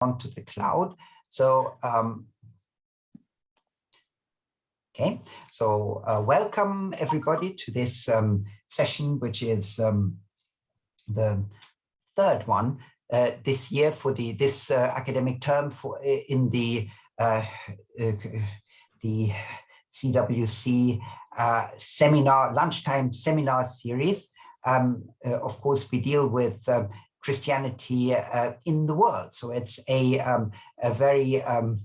onto the cloud. So, um, okay, so uh, welcome everybody to this um, session, which is um, the third one uh, this year for the this uh, academic term for in the uh, uh, the CWC uh, seminar lunchtime seminar series. Um, of course, we deal with um, Christianity uh, in the world. So it's a, um, a very um,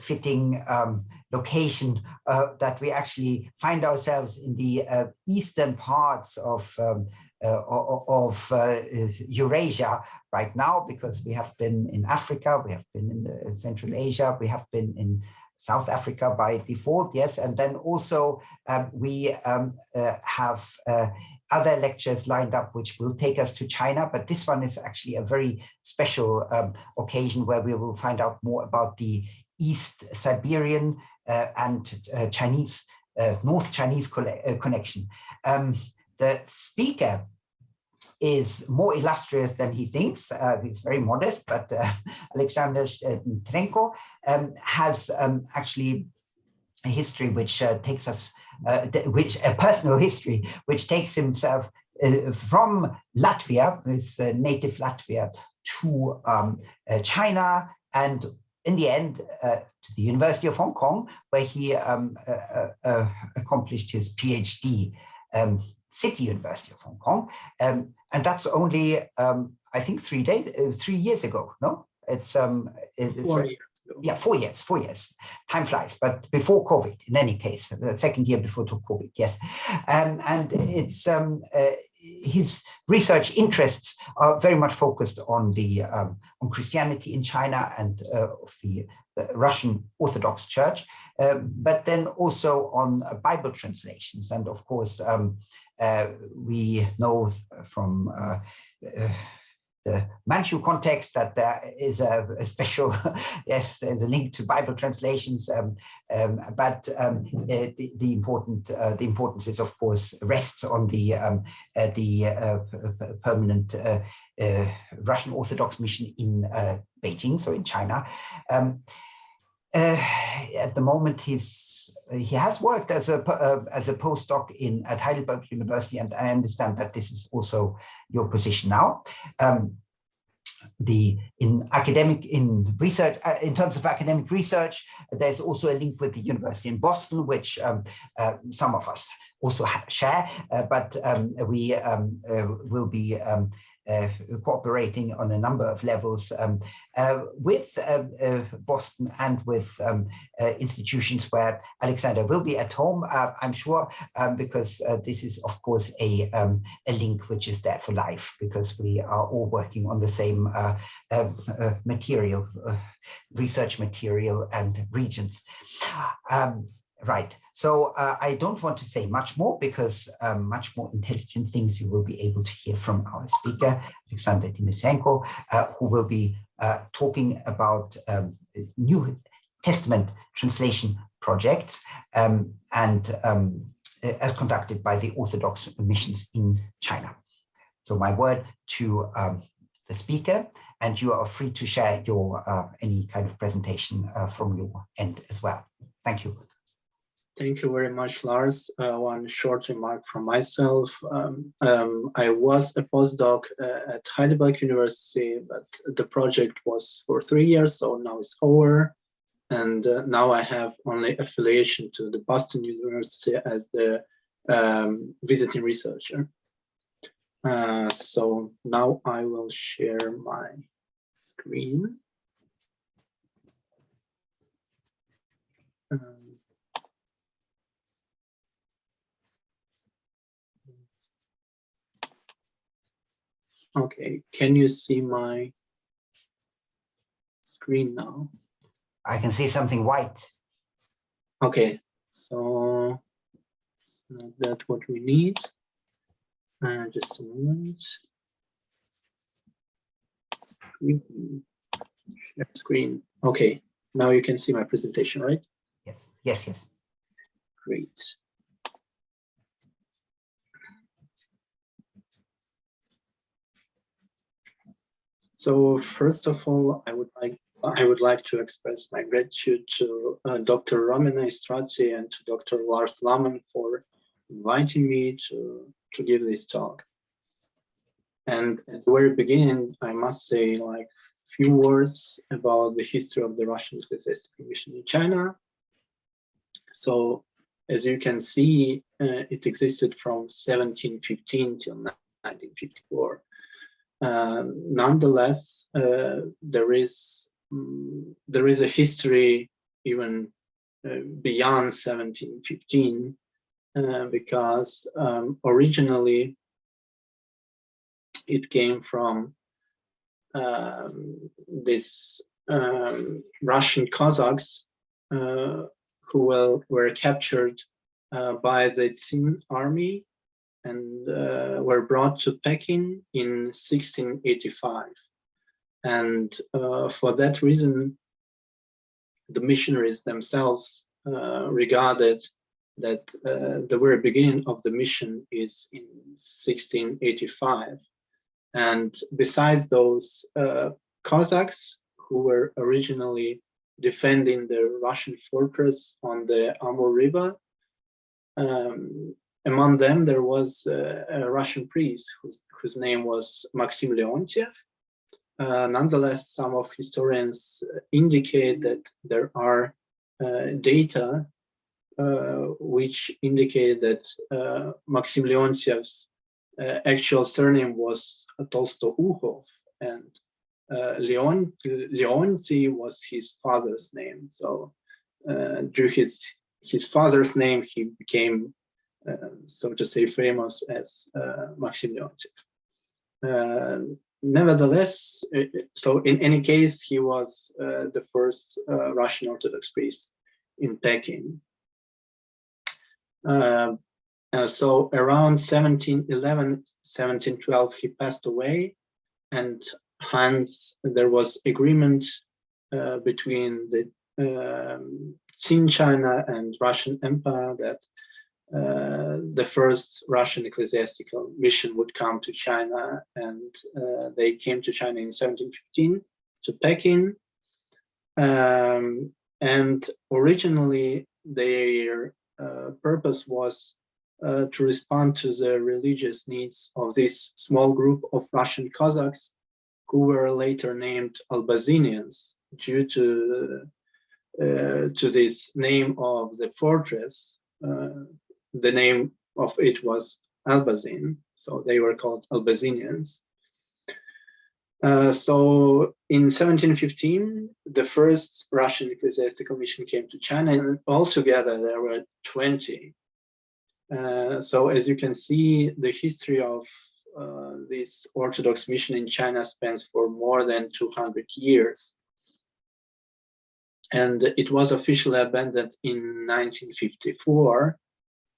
fitting um, location uh, that we actually find ourselves in the uh, eastern parts of um, uh, of uh, Eurasia right now because we have been in Africa, we have been in, in Central Asia, we have been in South Africa by default, yes. And then also um, we um, uh, have uh, other lectures lined up which will take us to China, but this one is actually a very special um, occasion where we will find out more about the East Siberian uh, and uh, Chinese, uh, North Chinese uh, connection. Um, the speaker is more illustrious than he thinks. Uh, he's very modest, but uh, Alexander Dmytrenko um, has um, actually a history which uh, takes us, uh, which a personal history, which takes himself uh, from Latvia, his uh, native Latvia, to um, China, and in the end to the University of Hong Kong, where he um, accomplished his PhD. Um, City University of Hong Kong. Um, and that's only, um, I think, three days, uh, three years ago, no? It's, um, it's four years yeah, four years, four years. Time flies, but before COVID, in any case, the second year before COVID, yes. Um, and it's um, uh, his research interests are very much focused on the um, on Christianity in China and uh, of the, the, Russian Orthodox Church, um, but then also on uh, Bible translations. And of course, um, uh, we know from uh, uh, the Manchu context that there is a, a special, yes, there's a link to Bible translations, um, um, but um, uh, the, the, important uh, the importance is of course rests on the um, uh, the uh, permanent Russian Orthodox mission in Beijing, so in China. Um, at the moment, he's he has worked as a uh, as a postdoc in at Heidelberg University, and I understand that this is also your position now. Um, the in academic in research uh, in terms of academic research there's also a link with the university in boston which um, uh, some of us also share uh, but um, we um, uh, will be um, uh, cooperating on a number of levels um, uh, with uh, uh, Boston and with um, uh, institutions where Alexander will be at home, I'm sure, um, because this is, of course, a, um, a link which is there for life, because we are all working on the same material, research material and regions. Um, Right. So uh, I don't want to say much more because um, much more intelligent things you will be able to hear from our speaker, Alexander Dmytrenko, uh, who will be uh, talking about um, New Testament translation projects um, and um, as conducted by the Orthodox missions in China. So my word to um, the speaker, and you are free to share your uh, any kind of presentation uh, from your end as well. Thank you. Thank you very much, Lars. Uh, one short remark from myself. Um, um, I was a postdoc uh, at Heidelberg University, but the project was for three years, so now it's over. And uh, now I have only affiliation to the Boston University as the um, visiting researcher. Uh, so now I will share my screen. Okay, can you see my screen now? I can see something white. Okay, so it's not that what we need. Uh, just a moment. Screen. Share screen. Okay, now you can see my presentation, right? Yes, yes, yes. Great. So first of all, I would like I would like to express my gratitude to uh, Dr. Romina Istratii and to Dr. Lars Laamann for inviting me to, to give this talk. And at the very beginning, I must say like few words about the history of the Russian Ecclesiastical Mission in China. So as you can see, uh, it existed from 1715 till 1954. Um, nonetheless, uh, there is um, there is a history even uh, beyond 1715 uh, because um, originally it came from um, this um, Russian Cossacks uh, who were, were captured uh, by the Qing army and uh, were brought to Peking in 1685. And uh, for that reason, the missionaries themselves uh, regarded that uh, the very beginning of the mission is in 1685. And besides those uh, Cossacks who were originally defending the Russian fortress on the Amur River, um, among them there was uh, a Russian priest whose, whose name was Maxim Leontiev. Uh, nonetheless, some of historians indicate that there are uh, data uh, which indicate that uh, Maxim Leontiev's uh, actual surname was Tolstoukhov and Leon Leonti was his father's name. So due his his father's name, he became, so to say, famous as Maxim Leontiev nevertheless, so in any case, he was uh, the first uh, Russian Orthodox priest in Peking. Uh, uh, so around 1711, 1712, he passed away, and hence there was agreement uh, between the um, China and Russian Empire that uh, the first Russian ecclesiastical mission would come to China, and uh, they came to China in 1715 to Peking. Um, and originally, their uh, purpose was uh, to respond to the religious needs of this small group of Russian Cossacks who were later named Albazinians due to uh, to this name of the fortress. Uh, the name of it was Albazin, so they were called Albazinians. Uh, so in 1715, the first Russian ecclesiastical mission came to China, and altogether there were 20. Uh, so as you can see, the history of uh, this Orthodox mission in China spans for more than 200 years. And it was officially abandoned in 1954.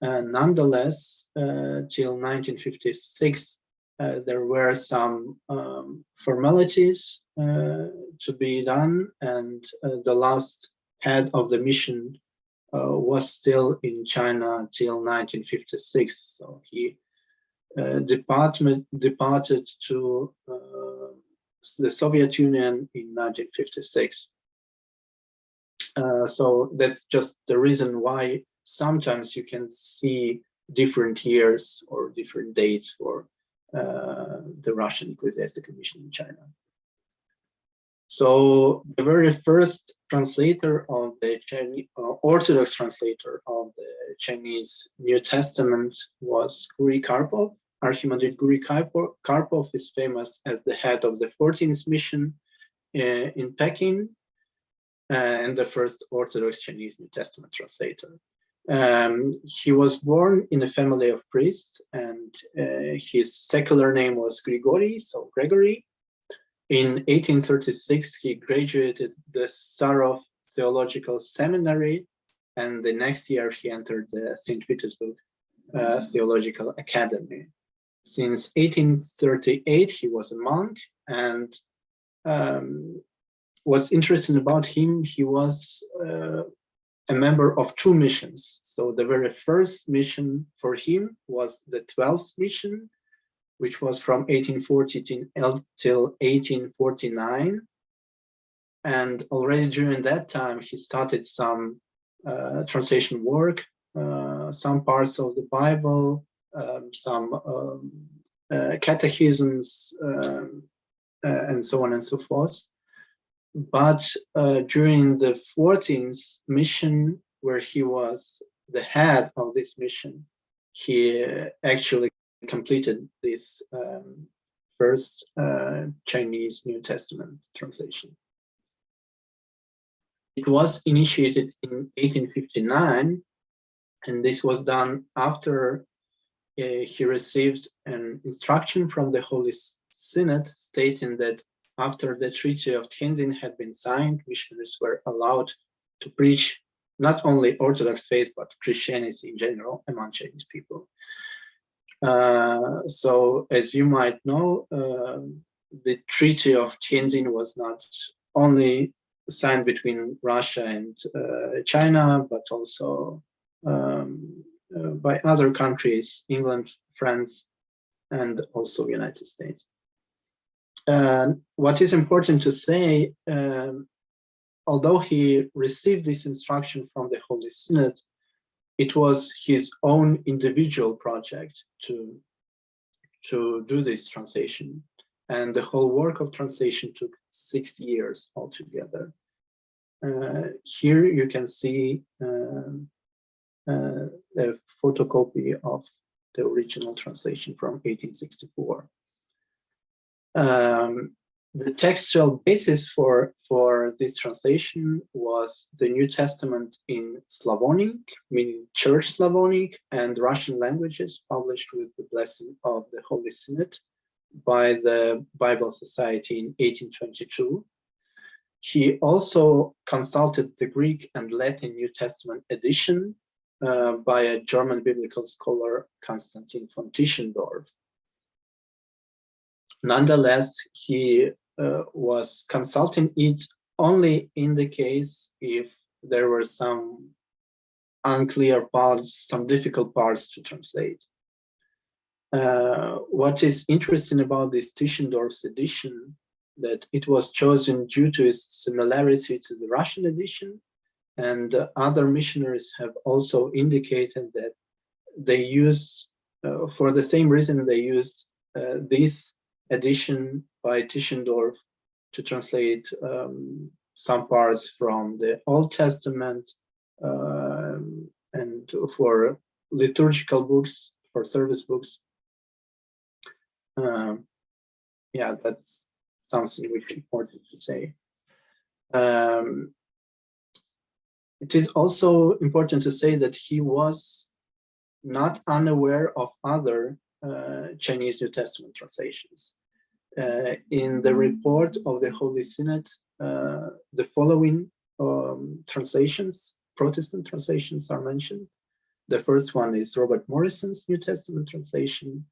Nonetheless, uh, till 1956, uh, there were some um, formalities uh, to be done and uh, the last head of the mission uh, was still in China till 1956 so he uh, departed to the Soviet Union in 1956 so that's just the reason why sometimes you can see different years or different dates for uh, the Russian Ecclesiastical Mission in China. So the very first translator of the Chinese, uh, Orthodox translator of the Chinese New Testament was Guri Karpov. Archimandrite Guri Karpov is famous as the head of the 14th mission uh, in Peking uh, and the first Orthodox Chinese New Testament translator. Um, he was born in a family of priests and uh, his secular name was Grigori, so Gregory. In 1836, he graduated the Saratov Theological Seminary and the next year he entered the St. Petersburg uh, Theological Academy. Since 1838, he was a monk and um, what's interesting about him, he was uh, a member of two missions. So the very first mission for him was the 12th mission, which was from 1840 till 1849. And already during that time, he started some uh, translation work, uh, some parts of the Bible, um, some um, uh, catechisms, um, uh, and so on and so forth. But uh, during the 14th mission, where he was the head of this mission, he actually completed this um, first uh, Chinese New Testament translation. It was initiated in 1859, and this was done after uh, he received an instruction from the Holy Synod stating that after the Treaty of Tianjin had been signed, missionaries were allowed to preach not only Orthodox faith, but Christianity in general among Chinese people. Uh, so as you might know, uh, the Treaty of Tianjin was not only signed between Russia and uh, China, but also um, uh, by other countries, England, France, and also United States. What is important to say, um, although he received this instruction from the Holy Synod, it was his own individual project to, to do this translation. And the whole work of translation took six years altogether. Uh, here you can see um, uh, a photocopy of the original translation from 1864. Um, the textual basis for, for this translation was the New Testament in Slavonic, meaning Church Slavonic, and Russian languages published with the blessing of the Holy Synod by the Bible Society in 1822. He also consulted the Greek and Latin New Testament edition uh, by a German biblical scholar, Konstantin von Tischendorf. Nonetheless, he uh, was consulting it only in the case if there were some unclear parts, some difficult parts to translate. Uh, what is interesting about this Tischendorf's edition that it was chosen due to its similarity to the Russian edition and uh, other missionaries have also indicated that they use uh, for the same reason they used uh, this edition by Tischendorf to translate um, some parts from the Old Testament um, and for liturgical books, for service books. Um, yeah, that's something which is important to say. Um, it is also important to say that he was not unaware of other Chinese New Testament translations. Uh, in the report of the Holy Synod, uh, the following um, translations, Protestant translations are mentioned. The first one is Robert Morrison's New Testament translation,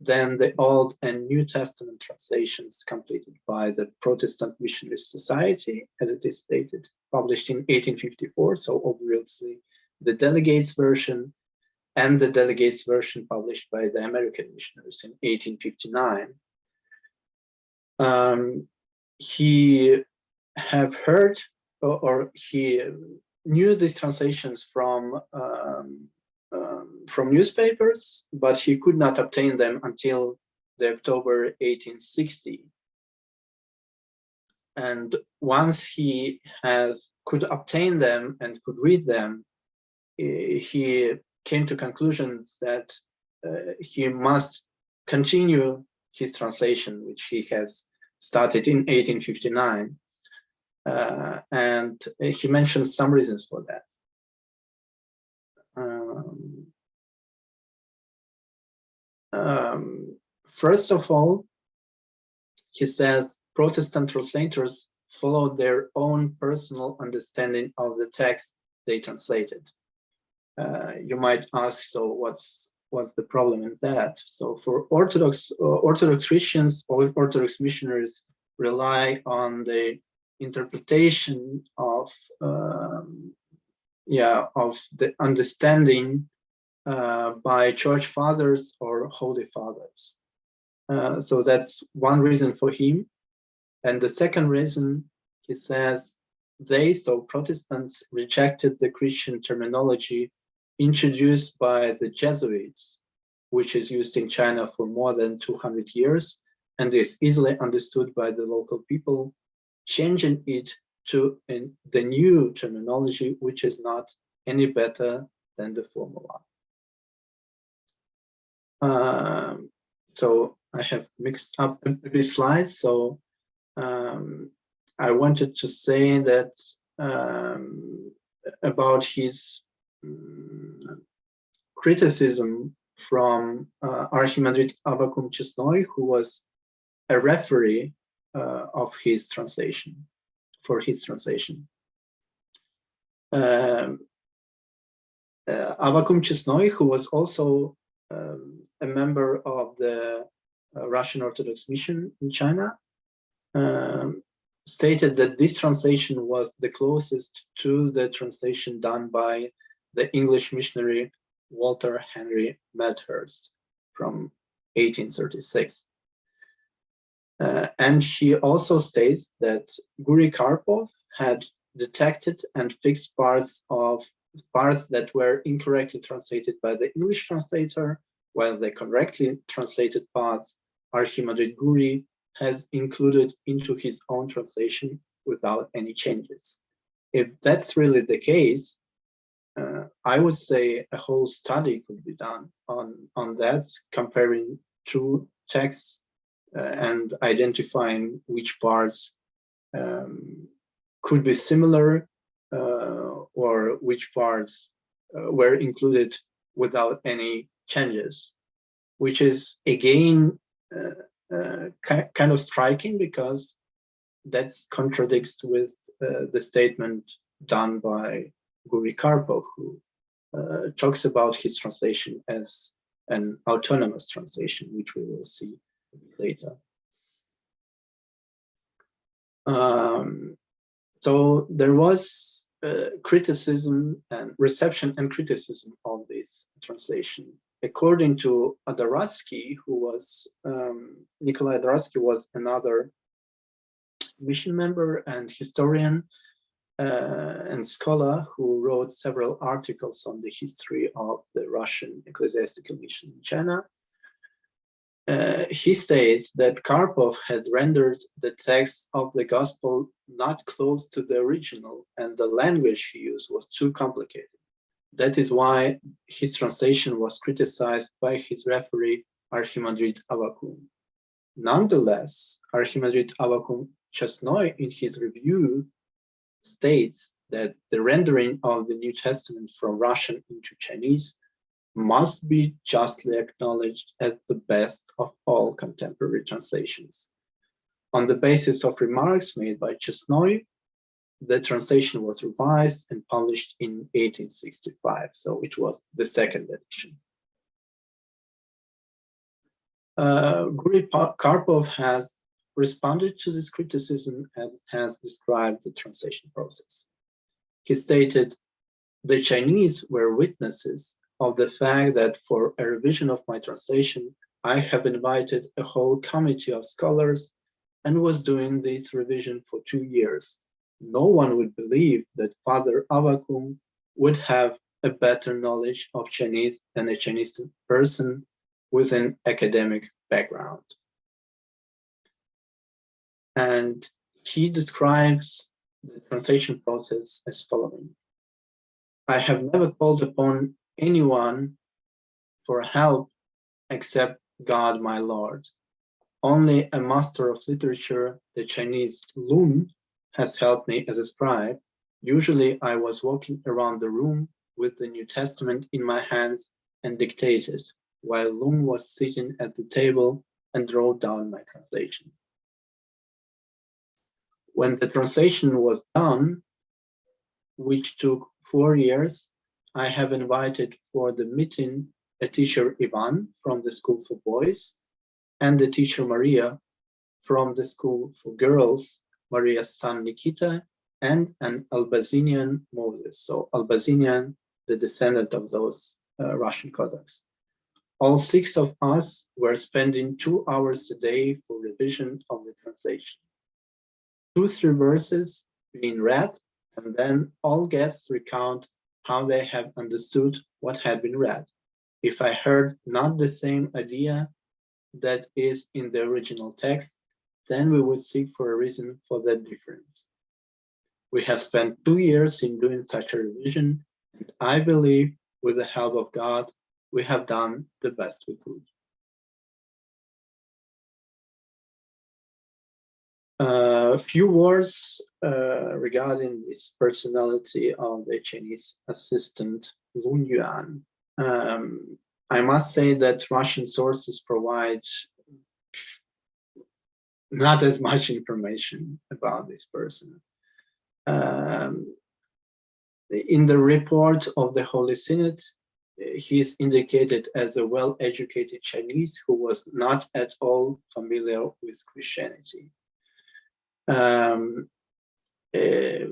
then the Old and New Testament translations completed by the Protestant Missionary Society, as it is stated, published in 1854, so obviously the Delegates version, and the Delegates version published by the American missionaries in 1859 um, he have heard or, or, he knew these translations from um, um, from newspapers, but he could not obtain them until the October 1860. And once he has could obtain them and could read them, he came to conclusions that uh, he must continue his translation, which he has started in 1859. Uh, and he mentions some reasons for that. Um, um, first of all, he says Protestant translators followed their own personal understanding of the text they translated. Uh, you might ask, so what's what's the problem in that? So for Orthodox uh, Orthodox Christians, or Orthodox missionaries rely on the interpretation of um, yeah of the understanding uh, by church fathers or holy fathers. Uh, so that's one reason for him. And the second reason, he says, they, so Protestants, rejected the Christian terminology introduced by the Jesuits, which is used in China for more than 200 years and is easily understood by the local people, changing it to the new terminology, which is not any better than the former one. Um, so I have mixed up this slide. So um, I wanted to say that um, about his criticism from uh, Archimandrite Avvakum Chesnoy, who was a referee uh, of his translation, for his translation. Um, uh, Avvakum Chesnoy, who was also um, a member of the uh, Russian Orthodox Mission in China, um, stated that this translation was the closest to the translation done by the English missionary Walter Henry Medhurst from 1836. Uh, and he also states that Guri Karpov had detected and fixed parts of parts that were incorrectly translated by the English translator, while the correctly translated parts Archimandrite Guri has included into his own translation without any changes. If that's really the case, uh, I would say a whole study could be done on, on that, comparing two texts uh, and identifying which parts um, could be similar uh, or which parts uh, were included without any changes, which is again kind of striking because that contradicts with the statement done by Guri Karpov, who uh, talks about his translation as an autonomous translation, which we will see later. Um, so there was uh, criticism and reception and criticism of this translation. According to Adoratsky, who was, um, Nikolai Adoratsky was another mission member and historian uh, and scholar who wrote several articles on the history of the Russian ecclesiastical mission in China. Uh, he states that Karpov had rendered the text of the gospel not close to the original and the language he used was too complicated. That is why his translation was criticized by his referee Archimandrite Avvakum. Nonetheless, Archimandrite Avvakum Chesnoy in his review states that the rendering of the New Testament from Russian into Chinese must be justly acknowledged as the best of all contemporary translations. On the basis of remarks made by Chesnoy, the translation was revised and published in 1865, so it was the second edition. Uh, Karpov has responded to this criticism and has described the translation process. He stated, the Chinese were witnesses of the fact that for a revision of my translation, I have invited a whole committee of scholars and was doing this revision for two years. No one would believe that Father Avvakum would have a better knowledge of Chinese than a Chinese person with an academic background. And he describes the translation process as following. I have never called upon anyone for help except God, my Lord. Only a master of literature, the Chinese Lun, has helped me as a scribe. Usually I was walking around the room with the New Testament in my hands and dictated, while Lun was sitting at the table and wrote down my translation. When the translation was done, which took four years, I have invited for the meeting a teacher Ivan from the School for Boys and the teacher Maria from the School for Girls, Maria's son Nikita, and an Albazinian Moses. So Albazinian, the descendant of those uh, Russian Cossacks. all six of us were spending two hours a day for revision of the translation. Two, three verses being read, and then all guests recount how they have understood what had been read. If I heard not the same idea that is in the original text, then we would seek for a reason for that difference. We have spent two years in doing such a revision, and I believe with the help of God, we have done the best we could. A few words uh, regarding this personality of the Chinese assistant Lun Yuan. Um, I must say that Russian sources provide not as much information about this person. Um, in the report of the Holy Synod, he is indicated as a well-educated Chinese who was not at all familiar with Christianity. Um, uh,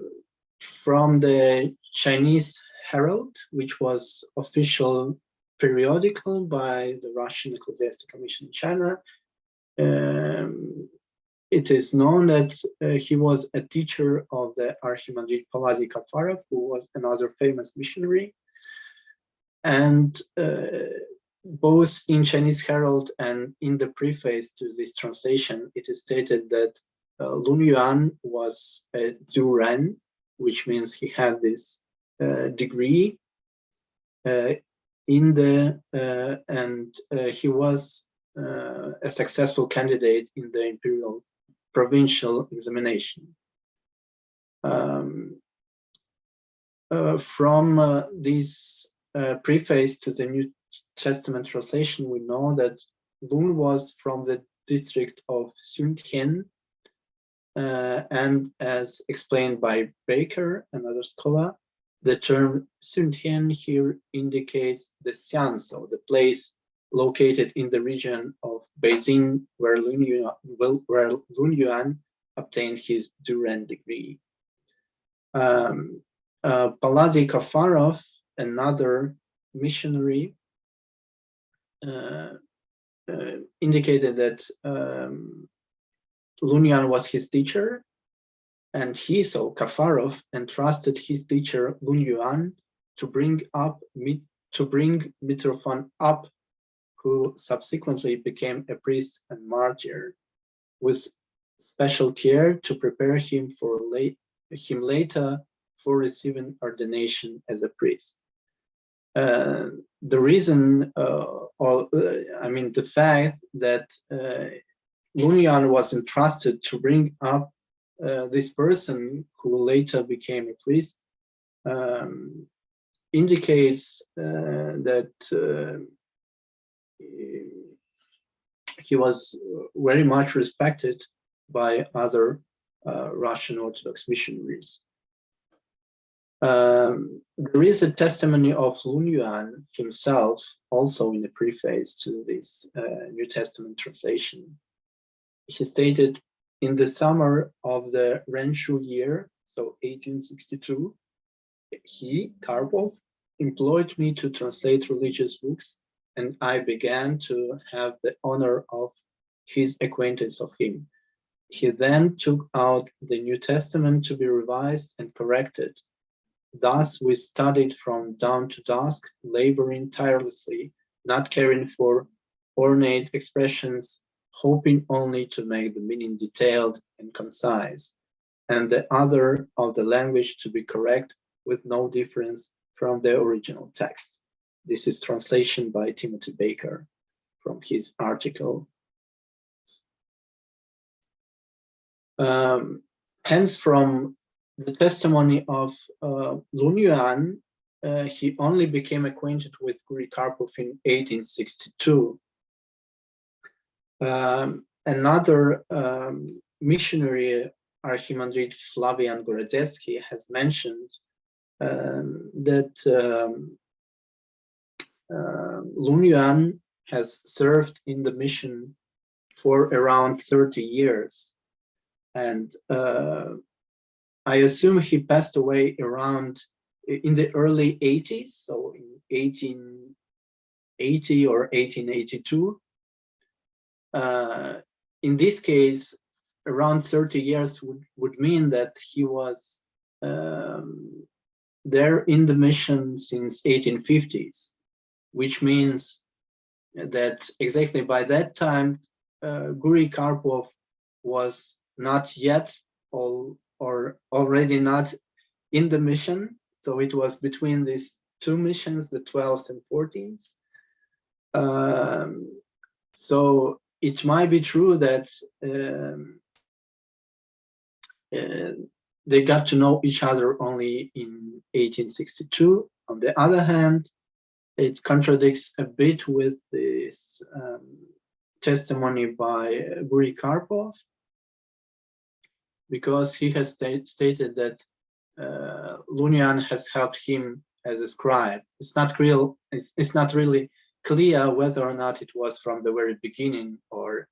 from the Chinese Herald, which was official periodical by the Russian Ecclesiastical Commission in China, um, it is known that uh, he was a teacher of the Archimandrite Palladiy Kafarov, who was another famous missionary. And uh, both in Chinese Herald and in the preface to this translation, it is stated that uh, Lun Yuan was a juren, which means he had this uh, degree uh, in the, uh, and uh, he was uh, a successful candidate in the imperial provincial examination. Um, uh, from this preface to the New Testament translation, we know that Lun was from the district of Sun Shuntian, uh, and as explained by Baker, another scholar, the term Shuntian here indicates the Xianzhou, the place located in the region of Beijing, where Lun Yuan, where Lun Yuan obtained his juren degree. Um, uh, Palladiy Kafarov, another missionary, uh, uh, indicated that um, Lun Yuan was his teacher, and he, so Kafarov, entrusted his teacher Lun Yuan to bring up to bring Mitrofan up who subsequently became a priest and martyr, with special care to prepare him for late, him later for receiving ordination as a priest. Uh, the reason, uh, uh, I mean, the fact that Lun Yuan was entrusted to bring up uh, this person who later became a priest um, indicates uh, that uh, he was very much respected by other uh, Russian Orthodox missionaries. Um, there is a testimony of Lun Yuan himself, also in the preface to this uh, New Testament translation. He stated, in the summer of the Renxu year, so 1862, he, Karpov, employed me to translate religious books and I began to have the honor of his acquaintance of him. He then took out the New Testament to be revised and corrected. Thus we studied from dawn to dusk, laboring tirelessly, not caring for ornate expressions, hoping only to make the meaning detailed and concise, and the other of the language to be correct with no difference from the original text. This is translation by Timothy Baker from his article. Um, hence, from the testimony of uh, Lun Yuan, uh, he only became acquainted with Guri Karpov in 1862. Um, another um, missionary, Archimandrite Flavian Gorodetsky, has mentioned um, that um, uh, Lun Yuan has served in the mission for around 30 years. And uh, I assume he passed away around in the early 80s, so in 1880 or 1882. Uh, in this case, around 30 years would, would mean that he was um, there in the mission since 1850s, which means that exactly by that time, uh, Guri Karpov was not yet all, or already not in the mission. So it was between these two missions, the 12th and 14th. Um, so it might be true that um, uh, they got to know each other only in 1862. On the other hand, it contradicts a bit with this um, testimony by Guri Karpov, because he has st stated that uh, Lun Yuan has helped him as a scribe. It's not real. It's, it's not really clear whether or not it was from the very beginning or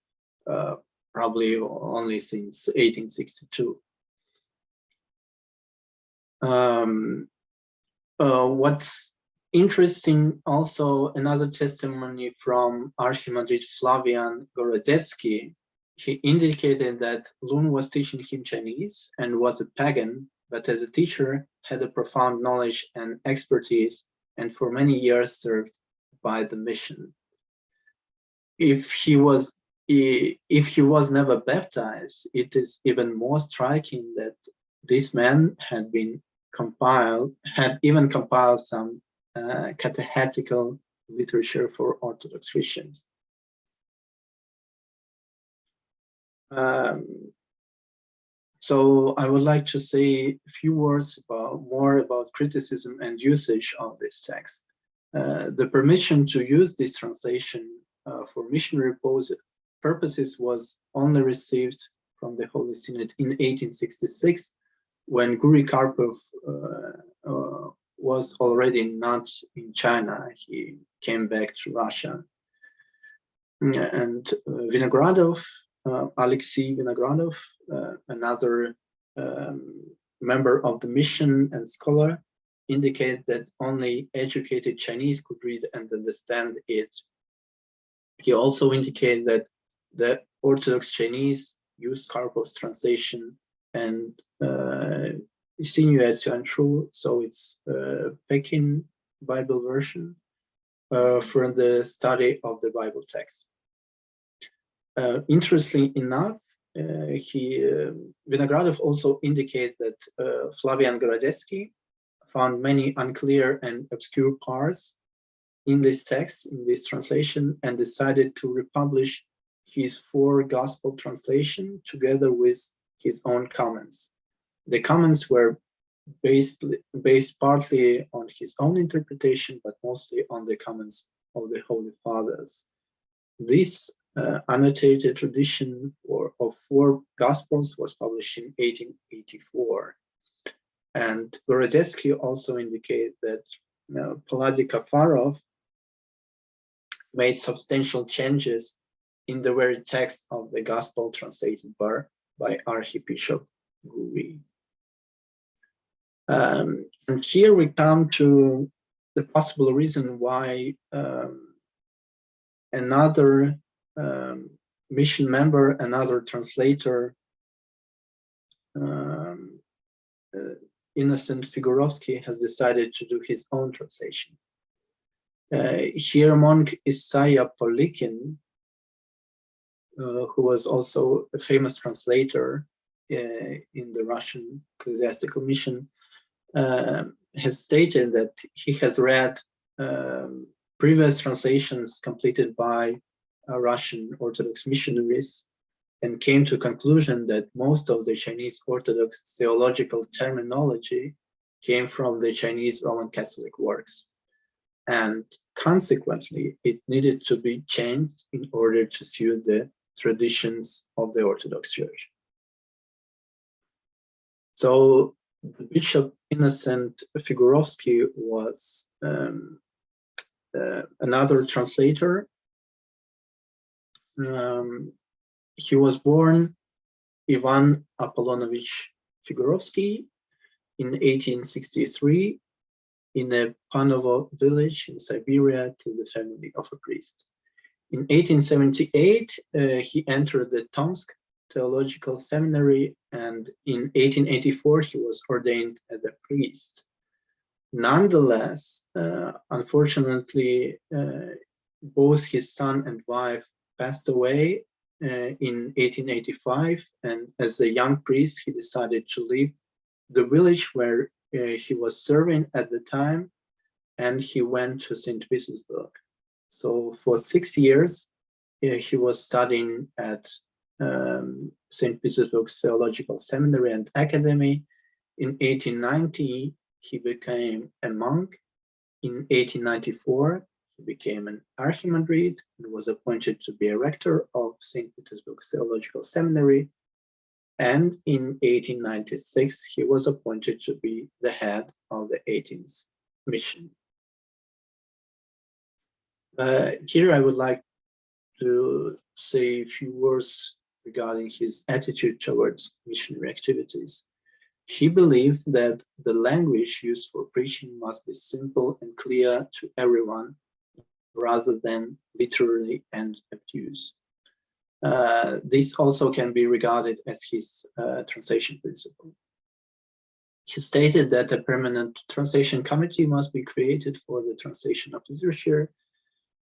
uh, probably only since 1862. Um, uh, what's interesting also another testimony from Archimandrite Flavian Gorodetsky. He indicated that Lun was teaching him Chinese and was a pagan, but as a teacher had a profound knowledge and expertise and for many years served by the mission. If he was if he was never baptized, it is even more striking that this man had been compiled, had even compiled some uh, catechetical literature for Orthodox Christians. Um, so I would like to say a few words about more about criticism and usage of this text. Uh, the permission to use this translation uh, for missionary purposes was only received from the Holy Synod in 1866 when Guri Karpov uh, was already not in China. He came back to Russia. And Vinogradov, uh, Alexei Vinogradov, uh, another um, member of the mission and scholar, indicates that only educated Chinese could read and understand it. He also indicated that the Orthodox Chinese used Karpov's translation and uh, Sinuous and True, so it's uh, Peking Bible version uh, for the study of the Bible text. Uh, interestingly enough, uh, he uh, Vinogradov also indicates that uh, Flavian Gorodetsky found many unclear and obscure parts in this text, in this translation, and decided to republish his four gospel translation together with his own comments. The comments were based, based partly on his own interpretation, but mostly on the comments of the Holy Fathers. This uh, annotated tradition for, of four Gospels was published in 1884. And Gorodetsky also indicates that you know, Paladi Kafarov made substantial changes in the very text of the Gospel translated by, by Archbishop Guri. Um, and here we come to the possible reason why um, another um, mission member, another translator, um, uh, Innocent Figurovsky has decided to do his own translation. Uh, here monk Isaiah Polikin, uh, who was also a famous translator uh, in the Russian ecclesiastical mission, uh, has stated that he has read um, previous translations completed by uh, Russian Orthodox missionaries and came to conclusion that most of the Chinese Orthodox theological terminology came from the Chinese Roman Catholic works. And consequently, it needed to be changed in order to suit the traditions of the Orthodox Church. So Bishop Innocent Figurovsky was um, uh, another translator. Um, he was born Ivan Apollonovich Figurovsky in 1863 in a Panovo village in Siberia to the family of a priest. In 1878, uh, he entered the Tomsk Theological Seminary, and in 1884, he was ordained as a priest. Nonetheless, uh, unfortunately, uh, both his son and wife passed away in 1885, and as a young priest, he decided to leave the village where uh, he was serving at the time, and he went to St. Petersburg. So for six years, uh, he was studying at um, St. Petersburg Theological Seminary and Academy. In 1890, he became a monk. In 1894, he became an archimandrite and was appointed to be a rector of St. Petersburg Theological Seminary. And in 1896, he was appointed to be the head of the 18th mission. Uh, here I would like to say a few words regarding his attitude towards missionary activities. He believed that the language used for preaching must be simple and clear to everyone rather than literary and obtuse. Uh, this also can be regarded as his uh, translation principle. He stated that a permanent translation committee must be created for the translation of literature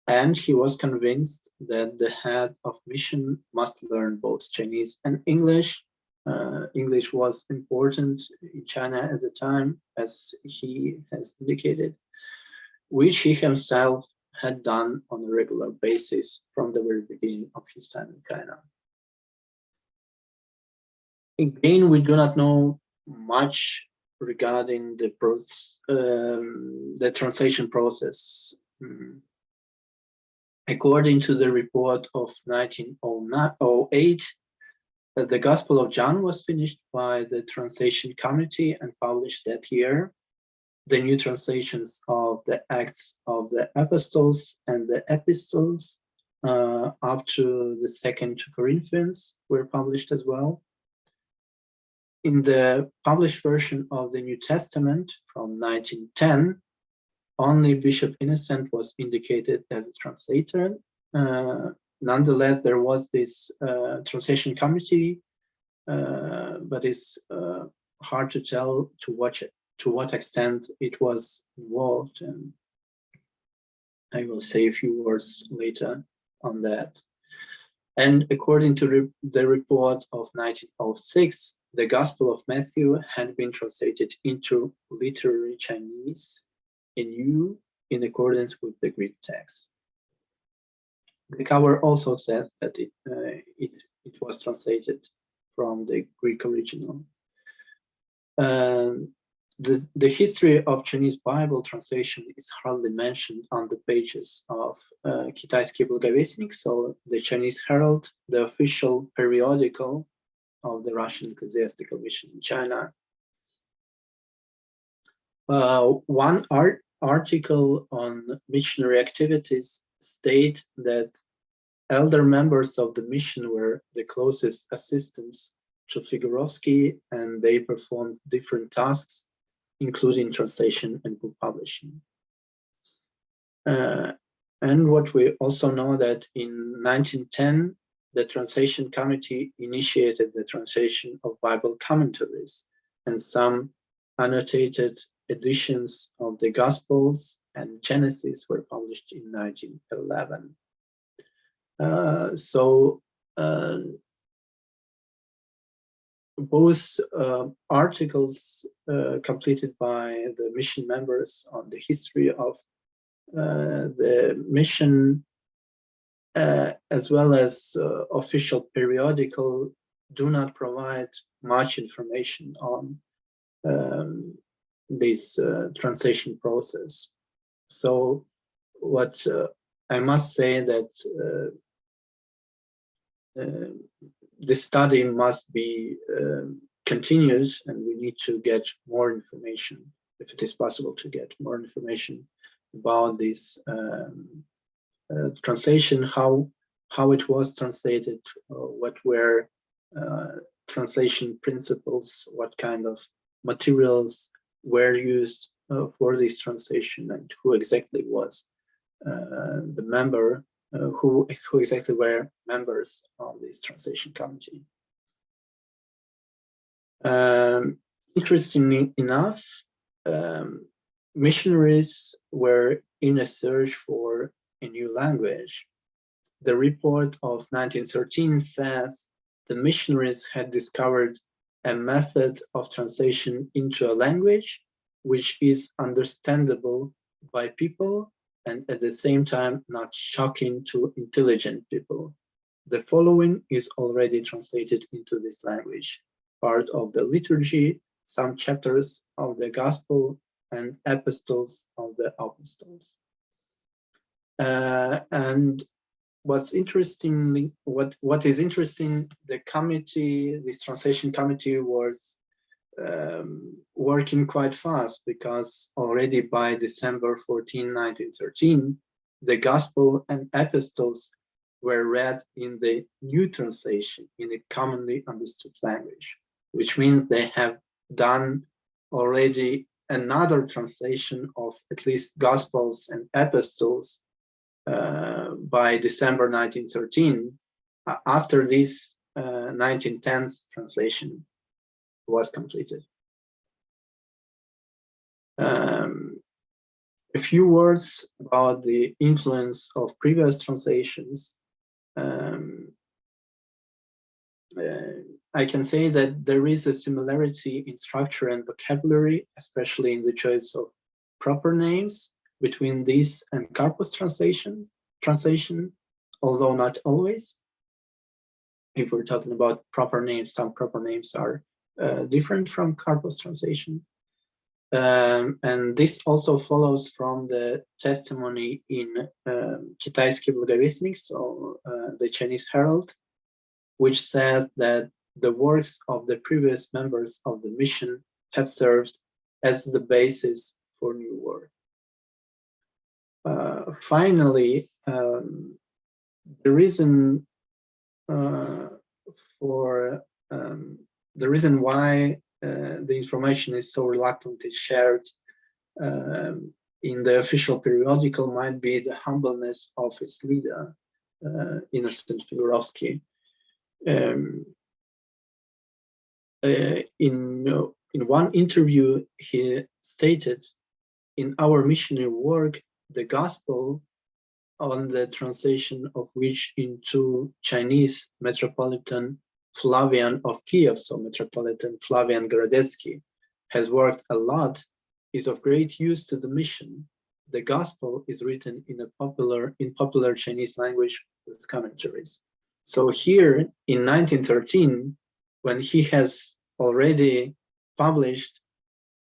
and he was convinced that the head of mission must learn both Chinese and English. Uh, English was important in China at the time, as he has indicated, which he himself had done on a regular basis from the very beginning of his time in China. Again, we do not know much regarding the, process, um, the translation process. Mm. According to the report of 1908, uh, the Gospel of John was finished by the translation committee and published that year. The new translations of the Acts of the Apostles and the Epistles uh, up to the second Corinthians were published as well. In the published version of the New Testament from 1910, only Bishop Innocent was indicated as a translator. Uh, nonetheless, there was this uh, translation committee, uh, but it's uh, hard to tell to what to what extent it was involved, and I will say a few words later on that. And according to re the report of 1906, the Gospel of Matthew had been translated into literary Chinese anew in accordance with the Greek text. The cover also says that it, uh, it, it was translated from the Greek original. Um, the, the history of Chinese Bible translation is hardly mentioned on the pages of uh, Китайский Благовестник, so the Chinese Herald, the official periodical of the Russian Ecclesiastical Mission in China, uh, one art article on missionary activities state that elder members of the mission were the closest assistants to Figurovsky and they performed different tasks, including translation and book publishing. Uh, and what we also know that in 1910, the translation committee initiated the translation of Bible commentaries and some annotated editions of the Gospels and Genesis were published in 1911. Uh, so uh, both uh, articles uh, completed by the mission members on the history of uh, the mission uh, as well as official periodical do not provide much information on um, this uh, translation process. So what uh, I must say that the study must be continued and we need to get more information if it is possible to get more information about this um, uh, translation, how how it was translated, uh, what were uh, translation principles, what kind of materials were used uh, for this translation and who exactly was uh, the member, uh, who, who exactly were members of this translation committee. Um, interestingly enough, um, missionaries were in a search for a new language. The report of 1913 says the missionaries had discovered a method of translation into a language which is understandable by people and at the same time not shocking to intelligent people. The following is already translated into this language, part of the liturgy, some chapters of the gospel and epistles of the apostles. Uh, and what's interesting, what, what is interesting, the committee, this translation committee was um, working quite fast because already by December 14, 1913, the gospel and epistles were read in the new translation in a commonly understood language, which means they have done already another translation of at least gospels and epistles uh, by December 1913 after this uh, 1910s translation was completed. Um, a few words about the influence of previous translations. Um, uh, I can say that there is a similarity in structure and vocabulary, especially in the choice of proper names between these and Karpov's translations, translation, although not always. If we're talking about proper names, some proper names are uh, different from Karpov's translation. Um, and this also follows from the testimony in um, Китайский so uh, the Chinese Herald, which says that the works of the previous members of the mission have served as the basis for new work. Uh, finally, um, the reason uh, for um, the reason why uh, the information is so reluctantly shared um, in the official periodical might be the humbleness of its leader, uh, Innocent Figurovsky. Um, uh, in, in one interview, he stated, in our missionary work, the gospel on the translation of which into Chinese Metropolitan Flavian of Kiev, so Metropolitan Flavian Gorodetsky, has worked a lot, is of great use to the mission. The gospel is written in a popular in popular Chinese language with commentaries. So here in 1913, when he has already published,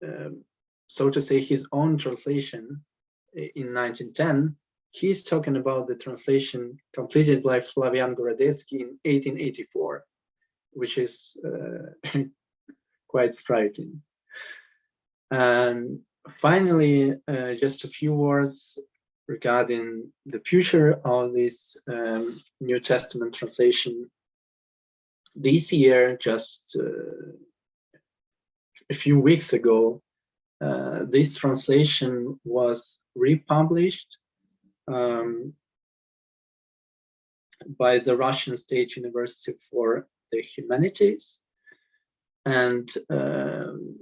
um, so to say, his own translation in 1910, he's talking about the translation completed by Flavian Gorodetsky in 1884 which is uh, quite striking. And finally, uh, just a few words regarding the future of this um, New Testament translation. This year, just uh, a few weeks ago, uh, this translation was republished um, by the Russian State University for the humanities. And um,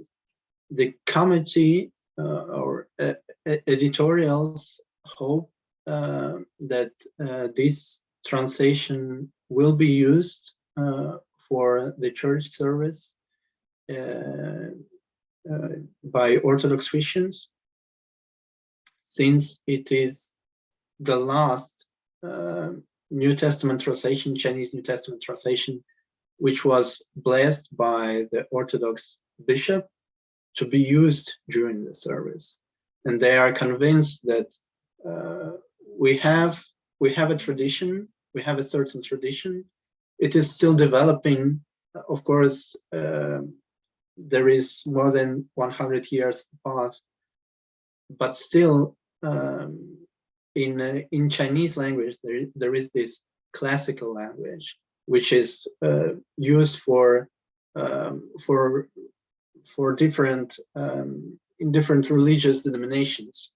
the committee uh, or uh, editorials hope uh, that uh, this translation will be used uh, for the church service uh, by Orthodox Christians, since it is the last New Testament translation, Chinese New Testament translation which was blessed by the Orthodox bishop to be used during the service. And they are convinced that uh, we have we have a tradition, we have a certain tradition. It is still developing. Of course, uh, there is more than 100 years apart, but still um, in uh, in Chinese language there there is this classical language which is uh, used for um, for for different um, in different religious denominations.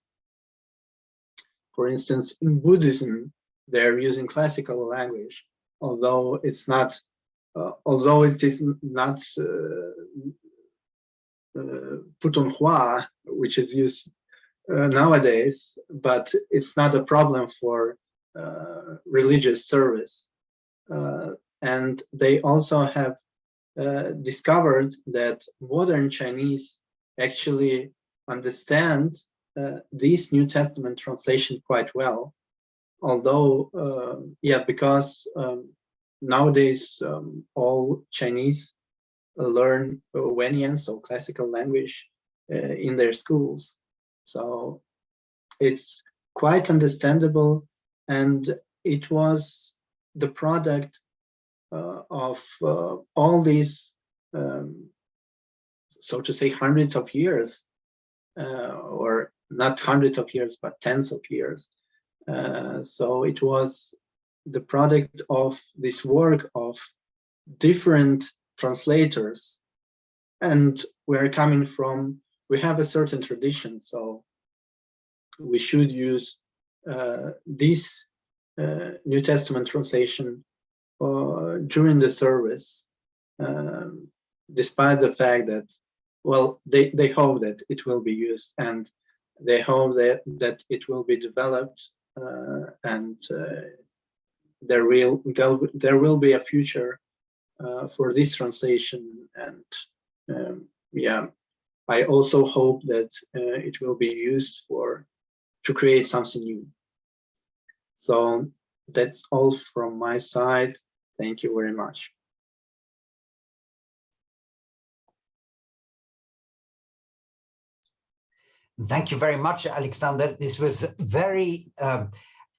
For instance, in Buddhism, they're using classical language, although it's not, uh, although it is not uh, uh, Putonghua, which is used uh, nowadays, but it's not a problem for uh, religious service. And they also have uh, discovered that modern Chinese actually understand uh, these New Testament translation quite well. Although, uh, yeah, because um, nowadays um, all Chinese learn Wenyan, so classical language, uh, in their schools. So it's quite understandable and it was the product of uh, all these, um, so to say, hundreds of years, uh, or not hundreds of years, but tens of years. Uh, so it was the product of this work of different translators. And we're coming from, we have a certain tradition, so we should use uh, this uh, New Testament translation uh, during the service, um, despite the fact that, well, they, they hope that it will be used and they hope that, that it will be developed uh, and uh, there will there will be a future uh, for this translation. And um, yeah I also hope that uh, it will be used for to create something new. So that's all from my side thank you very much Thank you very much, Alexander. This was very um,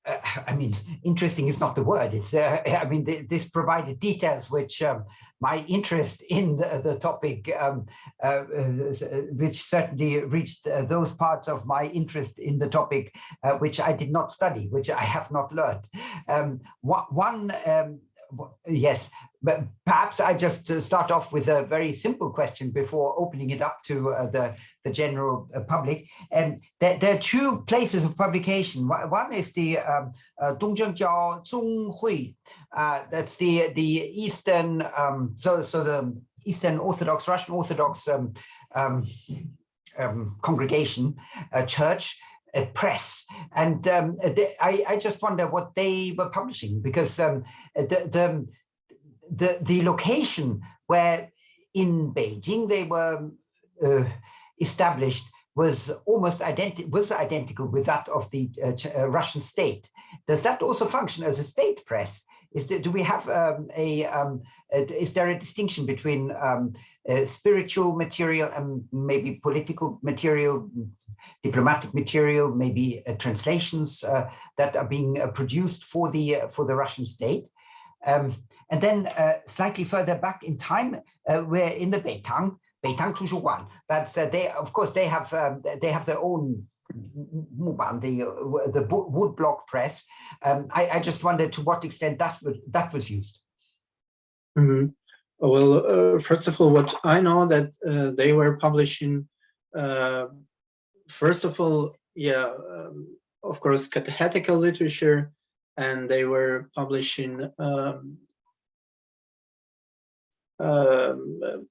uh, I mean, interesting is not the word. It's, uh, I mean, th this provided details which um, my interest in the, the topic, um, uh, uh which certainly reached uh, those parts of my interest in the topic, uh, which I did not study, which I have not learned. Um, one um, yes, but perhaps I just uh, start off with a very simple question before opening it up to uh, the, the general uh, public. And there, there, are two places of publication. One is the um, uh, Zhonghui. Uh, that's the the Eastern, um, so so the Eastern Orthodox, Russian Orthodox um, um, um congregation, church press. And um, they, I, I, just wonder what they were publishing because um, the, the, the, the, location where in Beijing they were uh, established was almost identical was identical with that of the uh, uh, Russian state. Does that also function as a state press? Is there, do we have um, a, um, a, is there a distinction between um, spiritual material and maybe political material diplomatic material, maybe uh, translations uh, that are being uh, produced for the for the Russian state. Um, and then slightly further back in time, we're in the Beitang, Beitang Tushuguan. That's they, of course, they have um, they have their own Muban, the the wood block press. Um, I, I, just wondered to what extent that was that was used. Mm -hmm. Well, uh, first of all, what I know that uh, they were publishing uh, first of all, yeah, um, of course, catechetical literature, and they were publishing um, uh,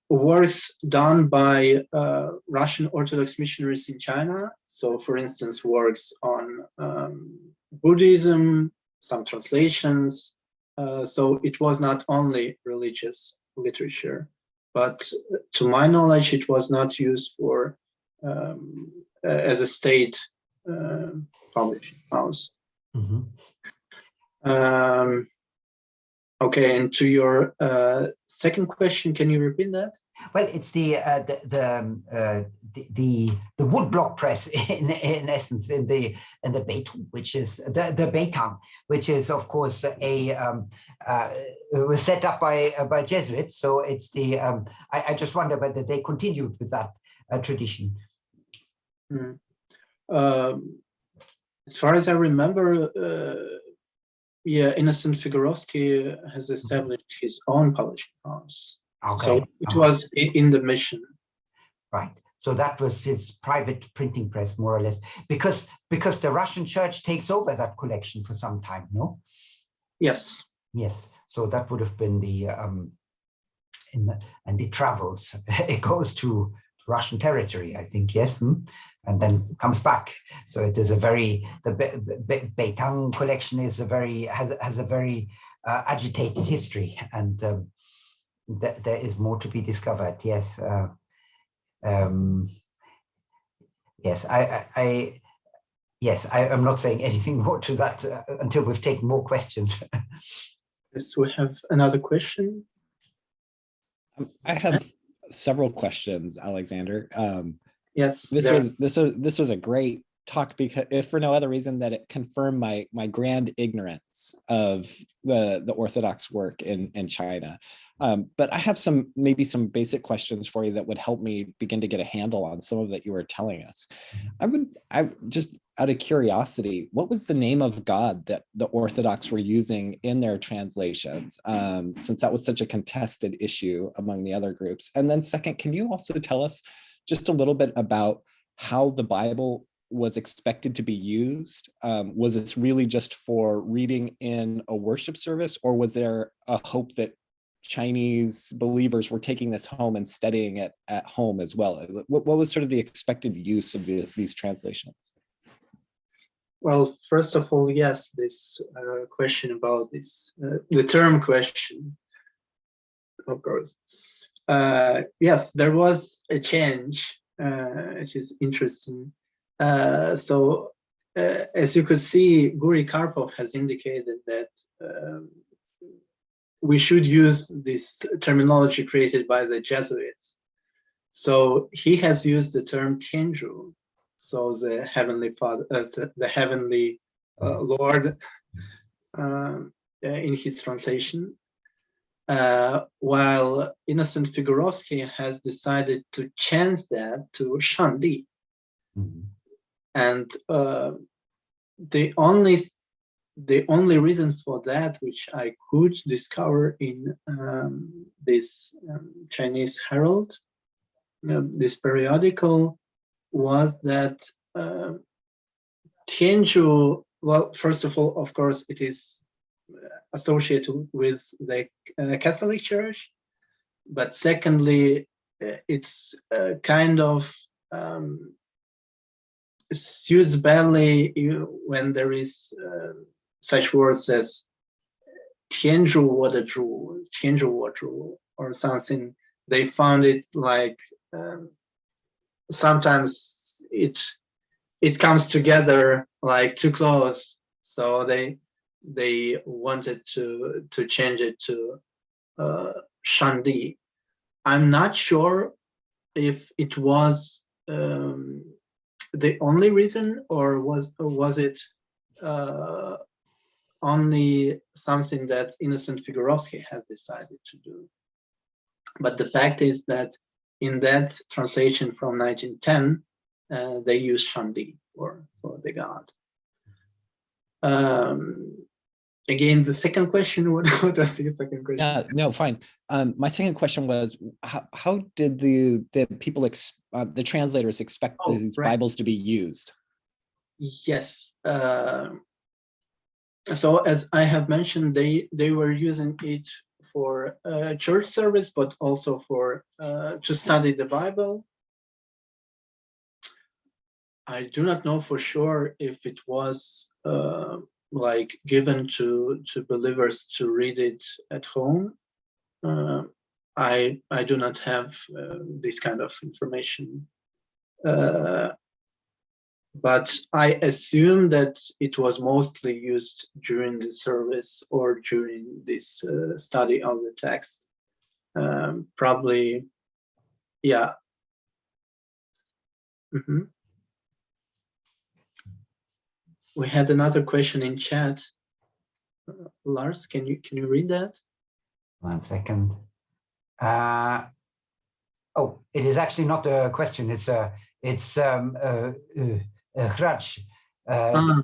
works done by uh, Russian Orthodox missionaries in China. So, for instance, works on um, Buddhism, some translations. Uh, so it was not only religious literature, but to my knowledge, it was not used for um, as a state uh, publishing house. Mm -hmm. Okay, and to your uh, second question, can you repeat that? Well, it's the uh, the the, um, uh, the, the the woodblock press in in essence in the in the Beitong, which is the the Beitang, which is of course a um, uh, was set up by by Jesuits. So it's the um, I, I just wonder whether they continued with that tradition. Mm. Um, as far as I remember, uh, yeah, Innocent Figurovsky has established his own publishing house. Okay. So it was in the mission. Right. so that was his private printing press, more or less, because because the Russian church takes over that collection for some time, no? Yes. Yes. So that would have been the um, in the, and it travels. it goes to Russian territory, I think. Yes. Hmm? And then comes back. So it is a very the Be Be Beitang collection is a very has has a very uh, agitated history, and um, th there is more to be discovered. Yes. Uh, um, yes, I, I, I yes, I, am not saying anything more to that uh, until we've taken more questions. yes, we have another question. Um, I have several questions, Alexander. Um, yes, this there. was this was this was a great talk because if for no other reason that it confirmed my my grand ignorance of the the Orthodox work in in China. Um, but I have some maybe some basic questions for you that would help me begin to get a handle on some of that you were telling us. Mm-hmm. I would I just out of curiosity, what was the name of God that the Orthodox were using in their translations, um, since that was such a contested issue among the other groups? And then second, can you also tell us just a little bit about how the Bible was expected to be used? Um, was this really just for reading in a worship service or was there a hope that Chinese believers were taking this home and studying it at home as well? What, what was sort of the expected use of the, these translations? Well, first of all, yes, this uh, question about this, uh, the term question, of course. Uh, yes, there was a change, uh, which is interesting. Uh, so uh, as you could see, Guri Karpov has indicated that um, we should use this terminology created by the Jesuits. So he has used the term Tianzhu, so the heavenly father, uh, the, the, heavenly uh, Lord, um, in his translation. Uh, while Innocent Figurovsky has decided to change that to Shangdi. Mm -hmm. And uh, the only the only reason for that, which I could discover in um, this um, Chinese Herald, this periodical, was that uh, Tianzhu, well, first of all, of course, it is associated with the uh, Catholic Church, but secondly, uh, it's kind of um, suits badly when there is uh, such words as 天主我的主,天主我主, or something. They found it like um, sometimes it it comes together like too close. So they they wanted to to change it to uh, Shangdi. I'm not sure if it was um, the only reason or was was it uh, only something that Innocent Figurovsky has decided to do. But the fact is that in that translation from 1910, uh, they use Shangdi for, for the god. Um, again, the second question, what, was the second question? Yeah, no, fine. Um, my second question was, how, how did the, the people, uh, the translators expect oh, these right. Bibles to be used? Yes. Uh, so as I have mentioned, they they were using it for uh, church service, but also for uh, to study the Bible. I do not know for sure if it was uh, like given to to believers to read it at home. Uh, I I do not have uh, this kind of information. Uh, but I assume that it was mostly used during the service or during this uh, study of the text. Um, probably, yeah. Mm -hmm. We had another question in chat. Uh, Lars, can you can you read that? One second. Uh, oh, it is actually not a question. It's a it's um, uh, uh Hrach, uh,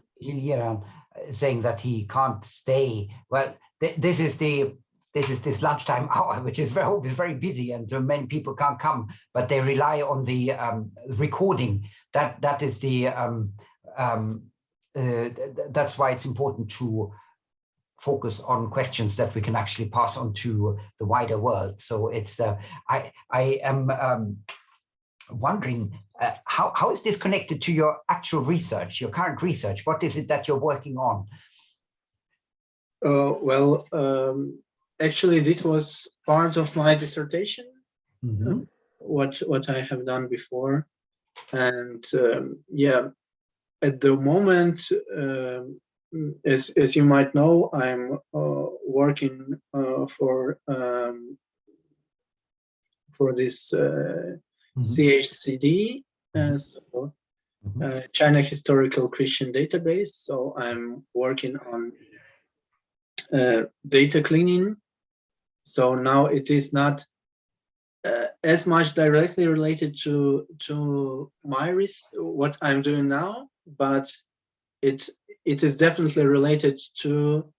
saying that he can't stay. Well, th this is the this is this lunchtime hour, which is very, always very busy and many people can't come, but they rely on the um, recording. That That is the, um, um, uh, that's why it's important to focus on questions that we can actually pass on to the wider world. So it's, uh, I, I am um, wondering uh, how, how is this connected to your actual research, your current research? What is it that you're working on? Uh, well, um, actually, this was part of my dissertation. Mm -hmm. What what I have done before, and um, yeah, at the moment, um, as as you might know, I'm uh, working uh, for um, for this uh, mm -hmm. CHCD, Mm-hmm. so mm -hmm. China Historical Christian Database. So I'm working on uh, data cleaning. So now it is not uh, as much directly related to to my risk, what I'm doing now, but it it is definitely related to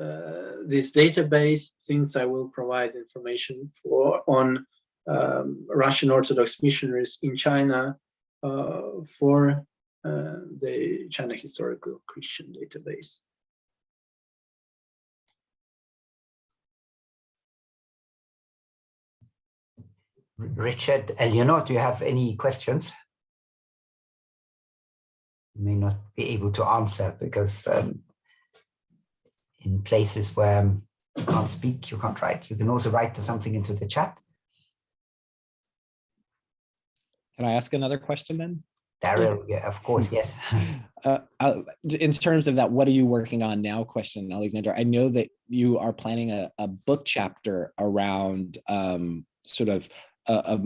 uh, this database since I will provide information for on um, Russian Orthodox missionaries in China uh, for uh, the China Historical Christian Database. Richard, Eleanor, do you have any questions? May not be able to answer because um, in places where you can't speak, you can't write. You can also write something into the chat. Can I ask another question then? Daryl, yeah, of course, yes. uh, uh, in terms of that, what are you working on now question, Alexander? I know that you are planning a, a book chapter around um, sort of a, a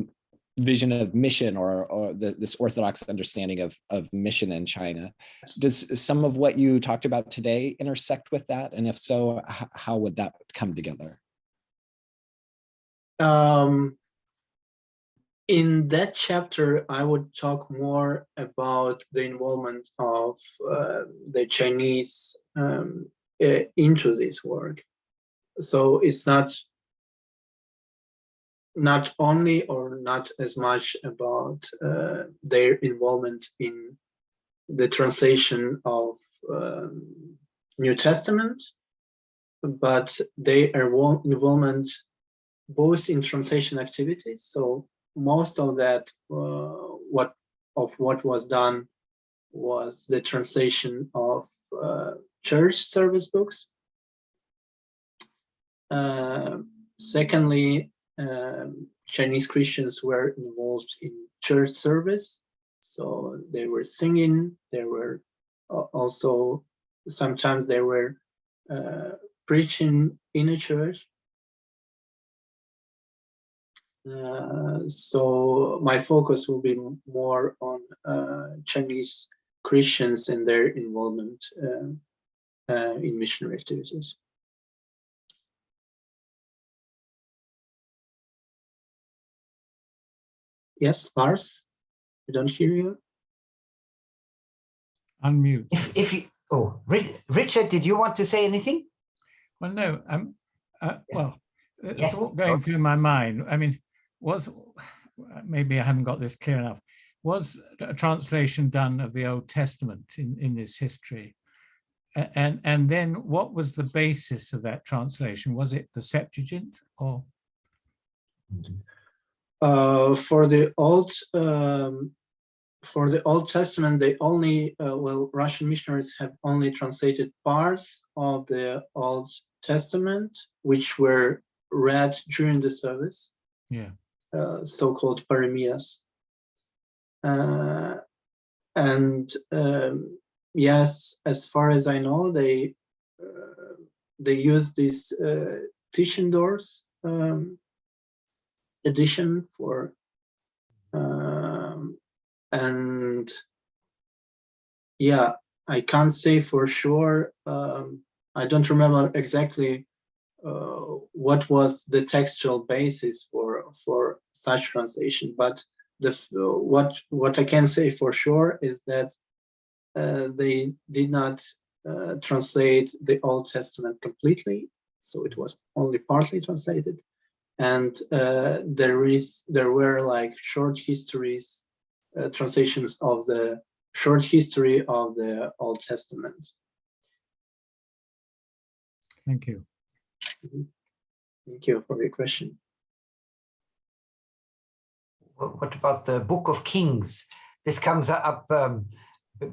vision of mission or, or the, this orthodox understanding of, of mission in China. Does some of what you talked about today intersect with that? And if so, how would that come together? Um, in that chapter, I would talk more about the involvement of uh, the Chinese um, into this work. So it's not not only or not as much about uh, their involvement in the translation of um, New Testament, but their involvement both in translation activities. So most of that, uh, what of what was done was the translation of uh, church service books. Uh, secondly, um, Chinese Christians were involved in church service. So they were singing, they were also, sometimes they were uh, preaching in a church. Uh, so my focus will be more on uh, Chinese Christians and their involvement uh, uh, in missionary activities. Yes, Lars, I don't hear you. Unmute. If, if you, oh, Richard, did you want to say anything? Well, no, um, uh, Yes. well, a Yes. thought going through my mind, I mean, was, maybe I haven't got this clear enough, was a translation done of the Old Testament in, in this history? And, and then what was the basis of that translation? Was it the Septuagint or? Uh, for the old um, for the Old Testament, they only uh, well Russian missionaries have only translated parts of the Old Testament, which were read during the service. Yeah. Uh, so-called paroemias. Uh, and um, yes, as far as I know, they uh, they use these uh, Tischendorf's um, edition for um, and yeah i can't say for sure um, i don't remember exactly uh, what was the textual basis for for such translation but the what what i can say for sure is that uh, they did not uh, translate the old testament completely so it was only partly translated. And uh, there is there were like short histories, uh, translations of the short history of the Old Testament. Thank you. Thank you for your question. What about the Book of Kings? This comes up um,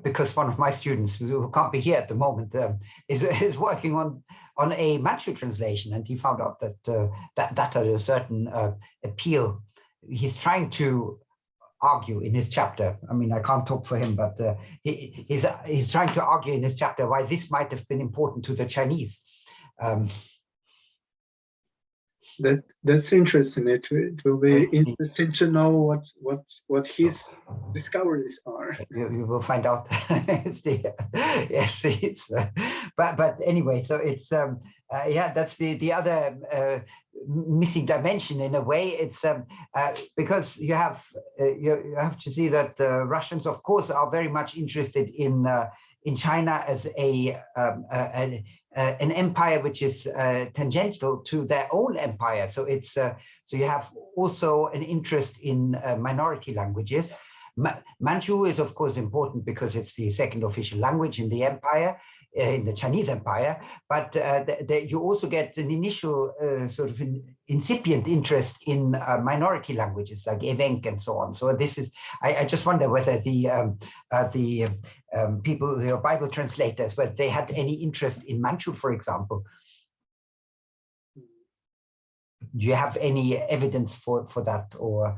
because one of my students who can't be here at the moment um, is, is working on on a Manchu translation, and he found out that uh, that that had a certain uh, appeal. He's trying to argue in his chapter. I mean, I can't talk for him, but uh, he, he's he's trying to argue in his chapter why this might have been important to the Chinese. Um, that that's interesting. It, it will be interesting to know what what what his discoveries are. You, you will find out. it's the, yes, it's, uh, but but anyway, so it's um uh, yeah, that's the the other uh, missing dimension in a way. It's um uh, because you have uh, you, you have to see that the Russians, of course, are very much interested in uh, in China as a, um, a, uh, an empire which is uh, tangential to their own empire. So it's uh, so you have also an interest in uh, minority languages. Ma Manchu is of course important because it's the second official language in the empire, in the Chinese empire, but uh, you also get an initial sort of incipient interest in minority languages like Evenk and so on. So this is, I, I just wonder whether the um, the um, people, your Bible translators, whether they had any interest in Manchu, for example. Do you have any evidence for, for that or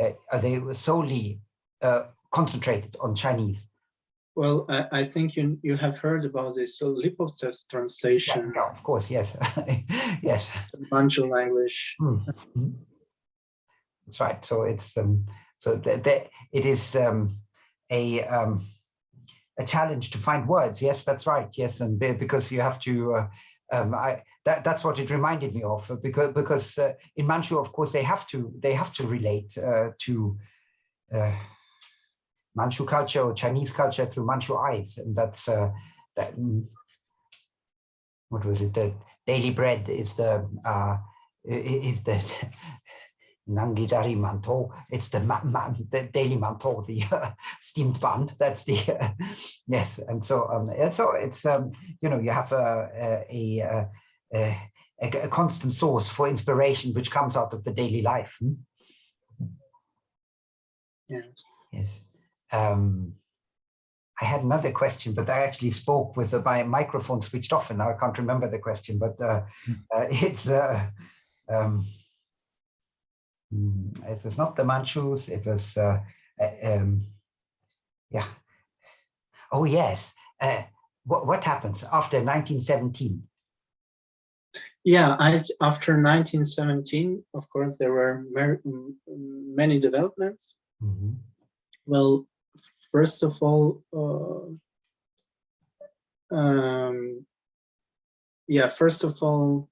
uh, are they solely uh, concentrated on Chinese? Well, I, I, think you you have heard about this so translation. Yeah, yeah, of course, yes, yes. Manchu language. Mm -hmm. That's right. So it's um, so that it is um, a um, a challenge to find words. Yes, that's right. Yes, and because you have to, uh, um, I that that's what it reminded me of because because uh, in Manchu, of course, they have to they have to relate uh, to uh, Manchu culture or Chinese culture through Manchu eyes, and that's uh, that. What was it? The daily bread is the uh, is the Nangidari manto. It's the, the daily manto, the uh, steamed bun. That's the uh, yes. And so um, and so it's um, you know you have a a, a a, a constant source for inspiration which comes out of the daily life. Hmm? Yes. Yes. Um, I had another question, but I actually spoke with the, my microphone switched off, and now I can't remember the question. But uh, hmm. uh, it's uh, um, Mm, it was not the Manchus, it was, uh, uh, um, yeah. Oh, yes. Uh, what, what happens after 1917? Yeah, I, after 1917, of course, there were many developments. Mm -hmm. Well, first of all, uh, um, yeah, first of all,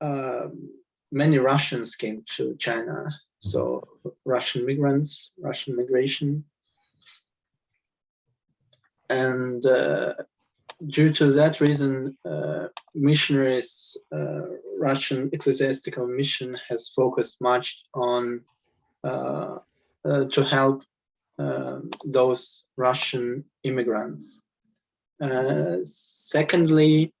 um, many Russians came to China. So Russian migrants, Russian migration. And uh, due to that reason, uh, missionaries, uh, Russian ecclesiastical mission has focused much on uh, to help um, those Russian immigrants. Uh, secondly,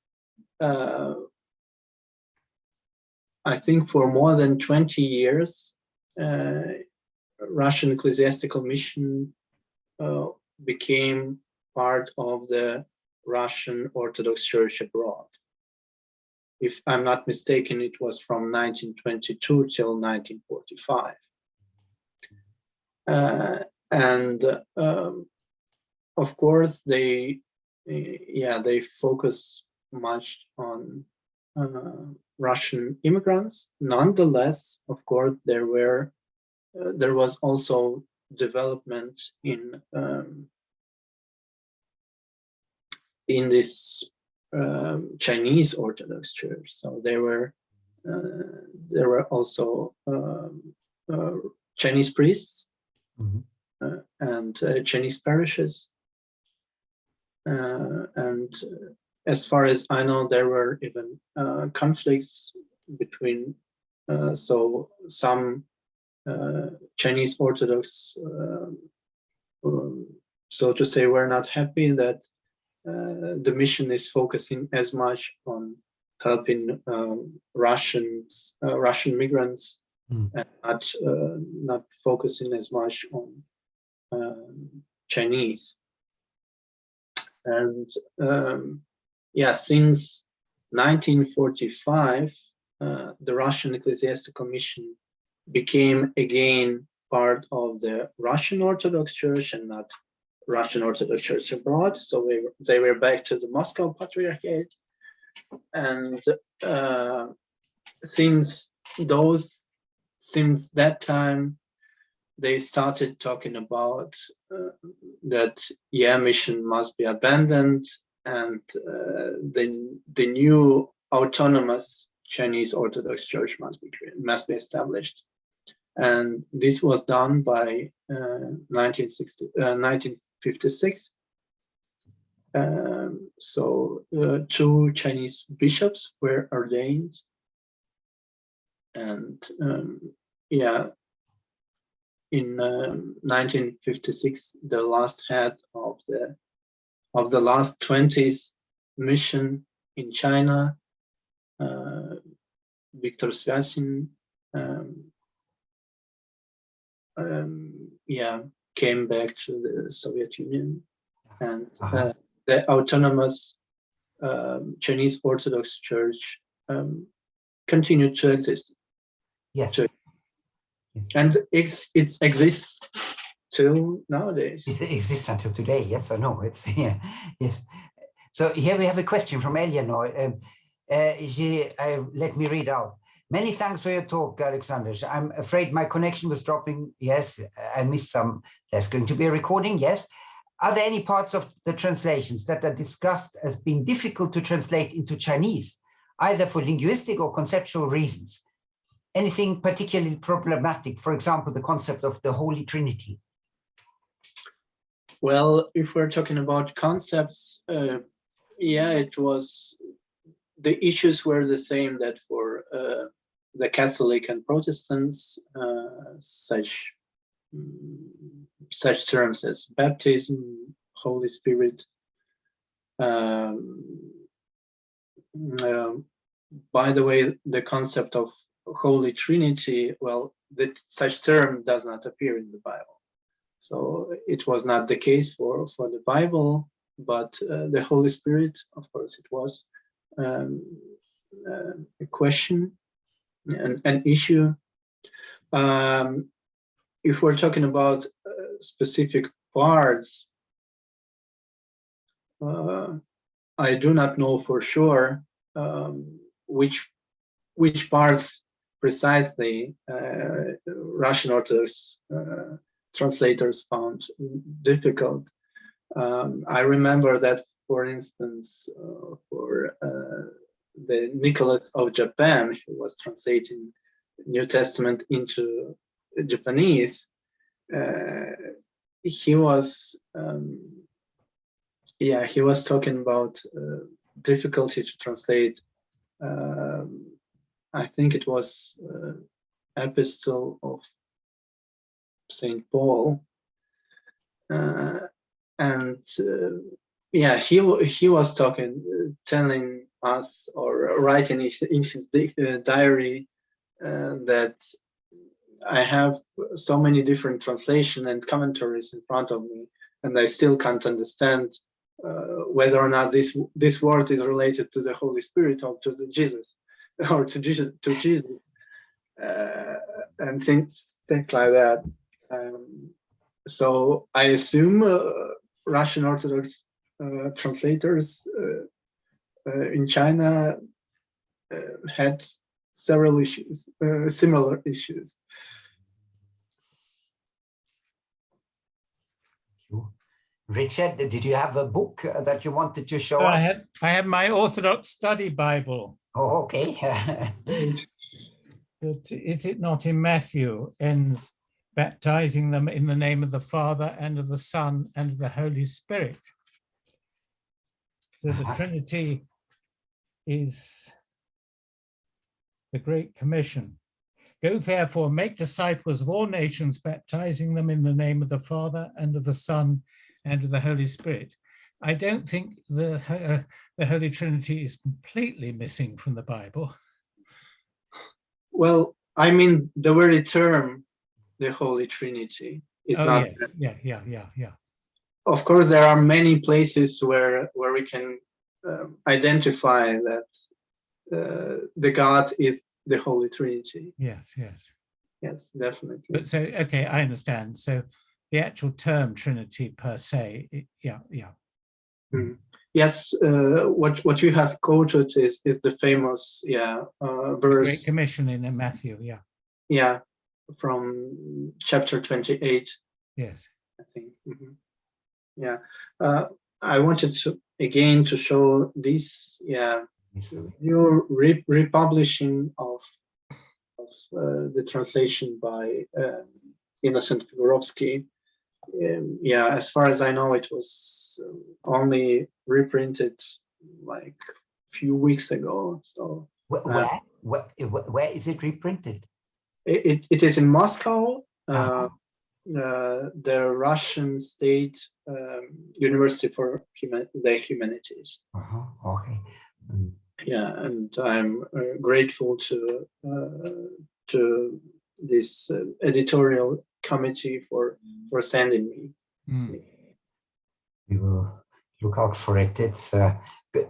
I think for more than 20 years, uh, Russian ecclesiastical mission uh, became part of the Russian Orthodox Church abroad. If I'm not mistaken, it was from 1922 till 1945. Uh, and um, of course, they, yeah, they focus much on uh, Russian immigrants. Nonetheless, of course, there were uh, there was also development in um, in this um, Chinese Orthodox Church. So there were uh, there were also um, uh, Chinese priests mm -hmm. and uh, Chinese parishes, uh, and as far as I know, there were even uh, conflicts between, uh, so some uh, Chinese Orthodox, uh, um, so to say, were not happy that uh, the mission is focusing as much on helping um, Russians, uh, Russian migrants, Mm. and not uh, not focusing as much on um, Chinese. And um, yeah, since 1945, uh, the Russian Ecclesiastical Mission became again part of the Russian Orthodox Church and not Russian Orthodox Church abroad. So we, they were back to the Moscow Patriarchate. And uh, since those, since that time, they started talking about uh, that yeah mission must be abandoned and uh, the the new autonomous Chinese Orthodox Church must be must be established, and this was done by uh, 1960 1956. Um, so uh, two Chinese bishops were ordained, and um, yeah, in um, 1956, the last head of the of the last 20s mission in China, uh, Viktor Svyatin, um, um, yeah, came back to the Soviet Union, and uh, the autonomous um, Chinese Orthodox Church um, continued to exist. Yes. Sure. And it's, it exists till nowadays. It exists until today. Yes or no? It's yeah. Yes. So here we have a question from Eleanor. Um, uh, she, uh, let me read out. Many thanks for your talk, Alexander. I'm afraid my connection was dropping. Yes, I missed some. There's going to be a recording. Yes. Are there any parts of the translations that are discussed as being difficult to translate into Chinese, either for linguistic or conceptual reasons? Anything particularly problematic, for example, the concept of the Holy Trinity? Well, if we're talking about concepts, uh, yeah, it was, the issues were the same that for uh, the Catholic and Protestants, uh, such such terms as baptism, Holy Spirit. Um, um, by the way, the concept of Holy Trinity, well, that such term does not appear in the Bible. So it was not the case for, for the Bible, but uh, the Holy Spirit, of course, it was um, uh, a question, an, an issue. Um, if we're talking about uh, specific parts, uh, I do not know for sure um, which which parts precisely uh, Russian Orthodox uh, translators found difficult. Um, I remember that, for instance, uh, for the Nicholas of Japan, who was translating New Testament into Japanese, uh, he was, um, yeah, he was talking about uh, difficulty to translate um, I think it was uh, epistle of Saint Paul, uh, and uh, yeah, he he was talking, uh, telling us or writing his, in his uh, diary uh, that I have so many different translation and commentaries in front of me, and I still can't understand whether or not this this word is related to the Holy Spirit or to the Jesus. or to Jesus, to Jesus, uh, and things things like that. Um, so I assume uh, Russian Orthodox uh, translators uh, uh, in China uh, had several issues, similar issues. Richard, did you have a book that you wanted to show I us? have I have my Orthodox study Bible. Oh, okay. But is it not in Matthew ends baptizing them in the name of the Father and of the Son and of the Holy Spirit? So the Uh-huh. Trinity is the Great Commission. Go therefore, make disciples of all nations, baptizing them in the name of the Father and of the Son and of the Holy Spirit. I don't think the, uh, the Holy Trinity is completely missing from the Bible. Well, I mean, the very term, the Holy Trinity, is Oh, not. yeah, yeah, yeah, yeah, yeah. Of course, there are many places where where we can um, identify that uh, the God is the Holy Trinity. Yes, yes. Yes, definitely. But so, okay, I understand. So the actual term Trinity per se, it- yeah, yeah. Yes, uh, what what you have quoted is is the famous yeah uh, Great verse Commission in Matthew, yeah, yeah from chapter twenty eight. yes. I think. mhm. Yeah, uh, I wanted to again to show this yeah new re republishing of of uh, the translation by um, Innocent Figurovsky. Um, yeah, as far as I know, it was um, only reprinted like few weeks ago. So Where, Uh, where, where, where is it reprinted? it, it, it is in Moscow. Uh, Uh-huh. uh, the Russian State um, University for Human the Humanities. Uh-huh, Okay. Mm. Yeah, and I'm uh, grateful to uh, to this uh, editorial committee for for sending me. Mm. we will look out for it. It's uh,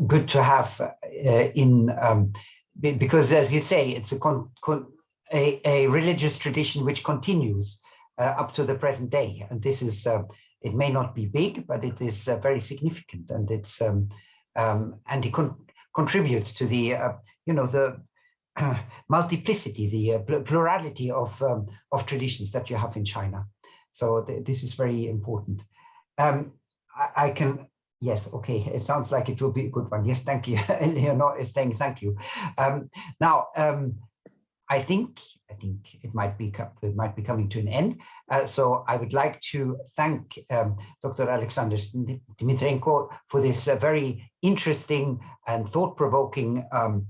good to have uh, in um, because, as you say, it's a con, con, a, a religious tradition which continues uh, up to the present day, and this is uh, it may not be big, but it is uh, very significant, and it's um, um, and it con contributes to the uh, you know the multiplicity, the uh, pl- plurality of um, of traditions that you have in China. So th this is very important. Um, I, I can, yes, okay, it sounds like it will be a good one. Yes, thank you. Leonor is saying thank you. Um, now, um, I think, I think it might be, it might be coming to an end. Uh, so I would like to thank um, Dr. Alexander Dmitrenko for this uh, very interesting and thought-provoking um,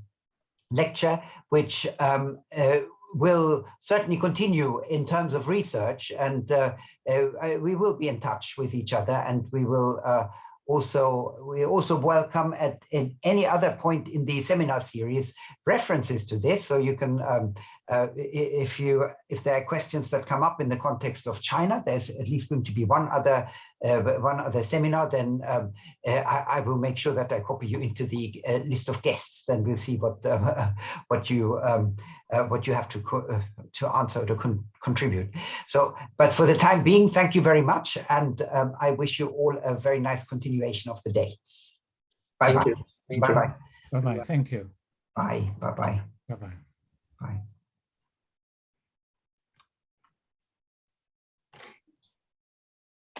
lecture, which um, uh, will certainly continue in terms of research and uh, uh, we will be in touch with each other and we will uh, also we also welcome at, at any other point in the seminar series references to this. So you can um, uh, if you if there are questions that come up in the context of China there's at least going to be one other uh, one other seminar then um, uh, I, I will make sure that I copy you into the uh, list of guests then we'll see what uh, what you um, uh, what you have to co- uh, to answer to con contribute so, but for the time being, thank you very much. And um, I wish you all a very nice continuation of the day. Bye Thank bye. you. Thank Bye you. bye. Bye-bye, thank you. Bye bye bye. Bye-bye. Bye.